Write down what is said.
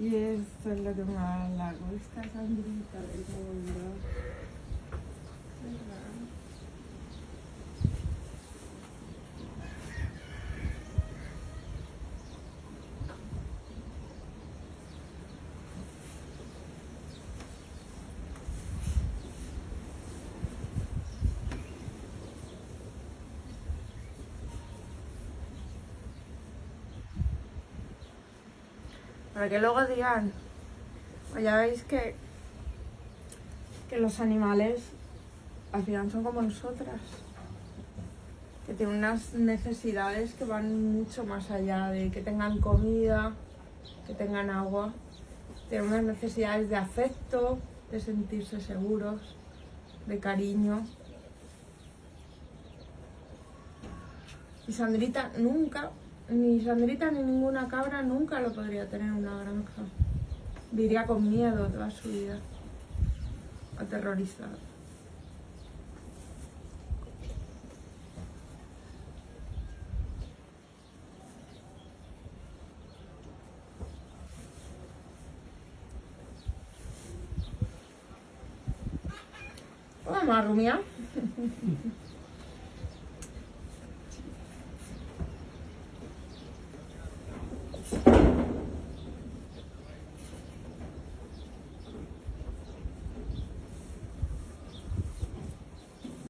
Y esto es lo que da la gusta, Sandrita. Para que luego digan, "Pues ya veis que, que los animales al final son como nosotras, que tienen unas necesidades que van mucho más allá de que tengan comida, que tengan agua, tienen unas necesidades de afecto, de sentirse seguros, de cariño. Y Sandrita nunca, ni Sandrita ni ninguna cabra nunca lo podría tener en una granja. Viviría con miedo toda su vida, aterrorizada. Vamos a rumiar.